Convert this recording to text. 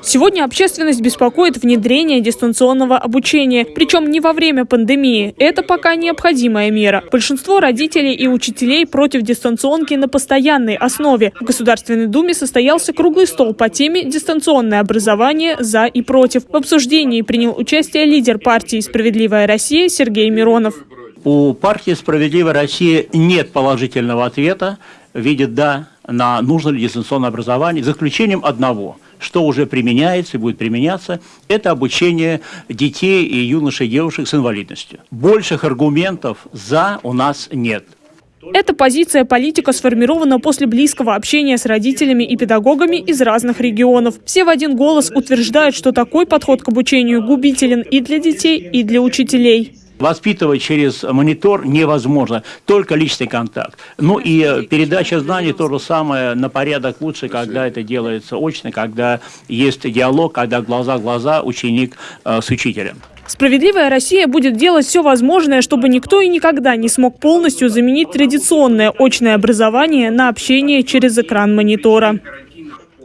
Сегодня общественность беспокоит внедрение дистанционного обучения, причем не во время пандемии. Это пока необходимая мера. Большинство родителей и учителей против дистанционки на постоянной основе. В Государственной Думе состоялся круглый стол по теме «Дистанционное образование за и против». В обсуждении принял участие лидер партии «Справедливая Россия» Сергей Миронов. У партии «Справедливая Россия» нет положительного ответа в виде «да» на нужно ли дистанционное образование, за исключением одного – что уже применяется и будет применяться, это обучение детей и юношей и девушек с инвалидностью. Больших аргументов «за» у нас нет. Эта позиция политика сформирована после близкого общения с родителями и педагогами из разных регионов. Все в один голос утверждают, что такой подход к обучению губителен и для детей, и для учителей. Воспитывать через монитор невозможно, только личный контакт. Ну и э, передача знаний то же самое на порядок лучше, когда это делается очно, когда есть диалог, когда глаза в глаза ученик э, с учителем. Справедливая Россия будет делать все возможное, чтобы никто и никогда не смог полностью заменить традиционное очное образование на общение через экран монитора.